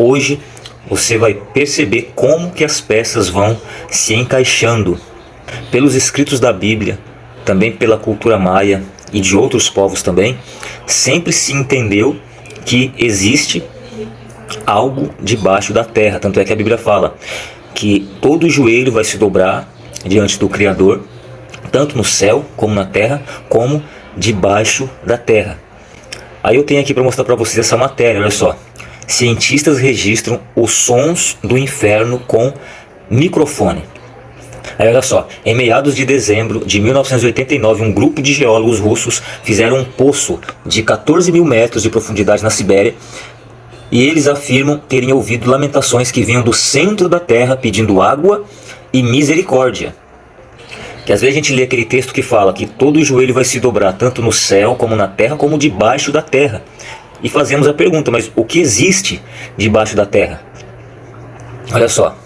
hoje você vai perceber como que as peças vão se encaixando. Pelos escritos da Bíblia, também pela cultura maia e de outros povos também, sempre se entendeu que existe algo debaixo da terra. Tanto é que a Bíblia fala que todo joelho vai se dobrar diante do Criador, tanto no céu como na terra, como debaixo da terra. Aí eu tenho aqui para mostrar para vocês essa matéria, olha só. Cientistas registram os sons do inferno com microfone. Aí olha só, em meados de dezembro de 1989, um grupo de geólogos russos fizeram um poço de 14 mil metros de profundidade na Sibéria e eles afirmam terem ouvido lamentações que vinham do centro da terra pedindo água e misericórdia. Que às vezes a gente lê aquele texto que fala que todo joelho vai se dobrar tanto no céu como na terra como debaixo da terra. E fazemos a pergunta, mas o que existe debaixo da terra? Olha só.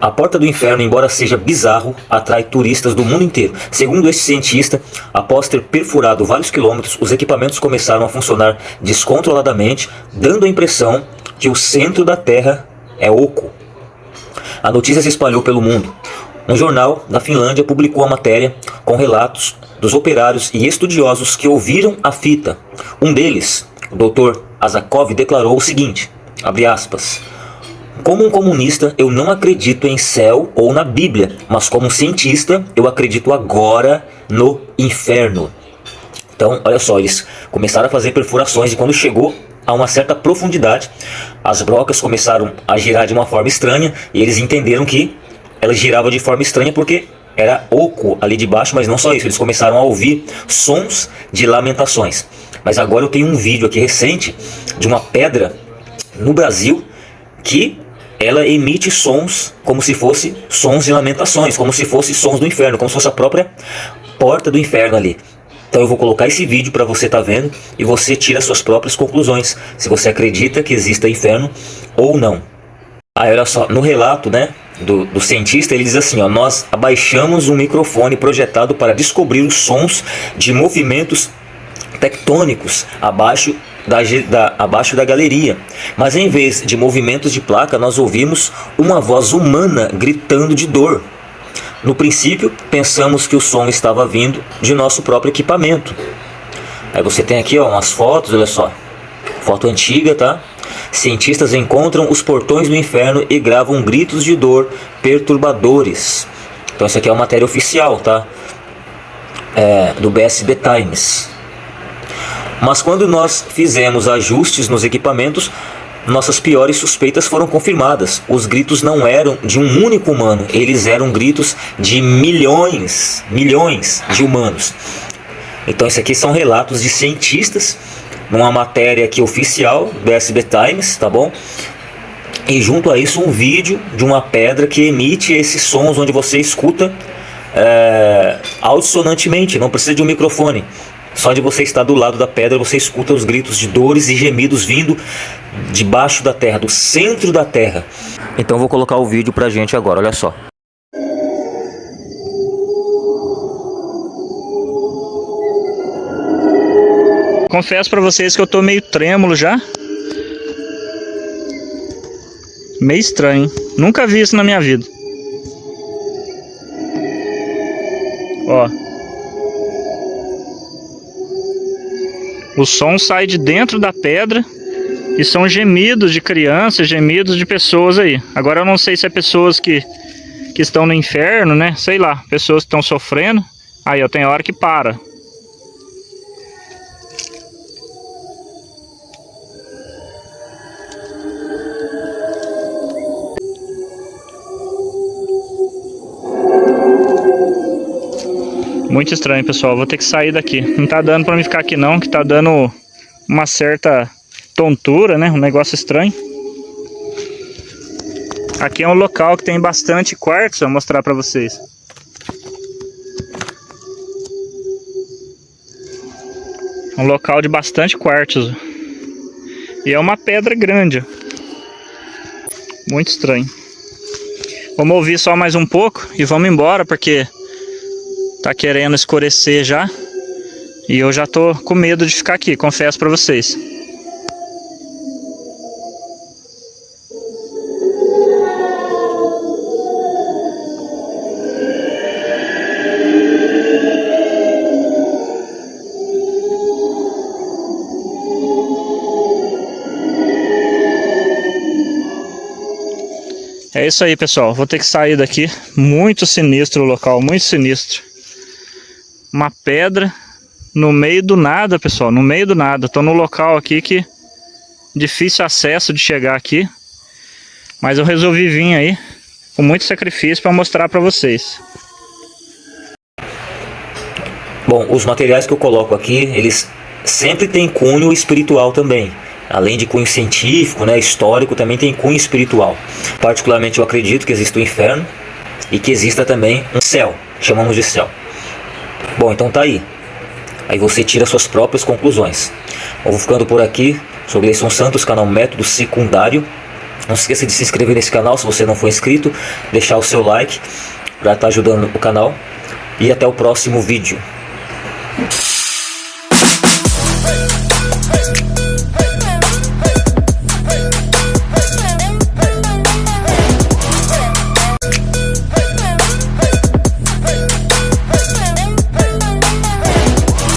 A porta do inferno, embora seja bizarro, atrai turistas do mundo inteiro. Segundo esse cientista, após ter perfurado vários quilômetros, os equipamentos começaram a funcionar descontroladamente, dando a impressão que o centro da Terra é oco. A notícia se espalhou pelo mundo. Um jornal da Finlândia publicou a matéria com relatos dos operários e estudiosos que ouviram a fita. Um deles, o Dr. Azakov, declarou o seguinte, abre aspas, como um comunista, eu não acredito em céu ou na Bíblia, mas como um cientista, eu acredito agora no inferno. Então, olha só, eles começaram a fazer perfurações e quando chegou a uma certa profundidade, as brocas começaram a girar de uma forma estranha e eles entenderam que elas giravam de forma estranha porque era oco ali de baixo, mas não só isso, eles começaram a ouvir sons de lamentações. Mas agora eu tenho um vídeo aqui recente de uma pedra no Brasil que ela emite sons como se fosse sons de lamentações, como se fosse sons do inferno, como se fosse a própria porta do inferno ali. Então eu vou colocar esse vídeo para você estar tá vendo e você tira suas próprias conclusões, se você acredita que exista inferno ou não. Aí olha só, no relato né, do, do cientista ele diz assim, ó, nós abaixamos um microfone projetado para descobrir os sons de movimentos tectônicos abaixo da, da, abaixo da galeria. Mas em vez de movimentos de placa, nós ouvimos uma voz humana gritando de dor. No princípio, pensamos que o som estava vindo de nosso próprio equipamento. Aí você tem aqui ó, umas fotos, olha só. Foto antiga, tá? Cientistas encontram os portões do inferno e gravam gritos de dor perturbadores. Então isso aqui é uma matéria oficial, tá? É, do BSB Times. Mas quando nós fizemos ajustes nos equipamentos, nossas piores suspeitas foram confirmadas. Os gritos não eram de um único humano, eles eram gritos de milhões, milhões de humanos. Então, isso aqui são relatos de cientistas, numa matéria aqui oficial do SB Times, tá bom? E junto a isso um vídeo de uma pedra que emite esses sons onde você escuta é, não precisa de um microfone. Só de você estar do lado da pedra, você escuta os gritos de dores e gemidos vindo debaixo da terra, do centro da terra. Então vou colocar o vídeo pra gente agora, olha só. Confesso pra vocês que eu tô meio trêmulo já. Meio estranho. Nunca vi isso na minha vida. Ó. O som sai de dentro da pedra e são gemidos de crianças, gemidos de pessoas aí. Agora eu não sei se é pessoas que, que estão no inferno, né? Sei lá, pessoas que estão sofrendo. Aí, ó, tem hora que para. Muito estranho, pessoal. Vou ter que sair daqui. Não tá dando pra mim ficar aqui não, que tá dando uma certa tontura, né? Um negócio estranho. Aqui é um local que tem bastante quartzo, vou mostrar pra vocês. Um local de bastante quartzo. E é uma pedra grande. Muito estranho. Vamos ouvir só mais um pouco e vamos embora, porque Tá querendo escurecer já. E eu já tô com medo de ficar aqui, confesso para vocês. É isso aí, pessoal. Vou ter que sair daqui. Muito sinistro o local, muito sinistro. Uma pedra no meio do nada, pessoal. No meio do nada. Estou no local aqui que difícil acesso de chegar aqui. Mas eu resolvi vir aí com muito sacrifício para mostrar para vocês. Bom, os materiais que eu coloco aqui, eles sempre têm cunho espiritual também além de cunho científico, né, histórico, também tem cunho espiritual. Particularmente eu acredito que existe o inferno e que exista também um céu, chamamos de céu. Bom, então tá aí. Aí você tira suas próprias conclusões. Vou ficando por aqui, sou Gleison Santos, canal Método Secundário. Não se esqueça de se inscrever nesse canal se você não for inscrito, deixar o seu like para estar tá ajudando o canal. E até o próximo vídeo.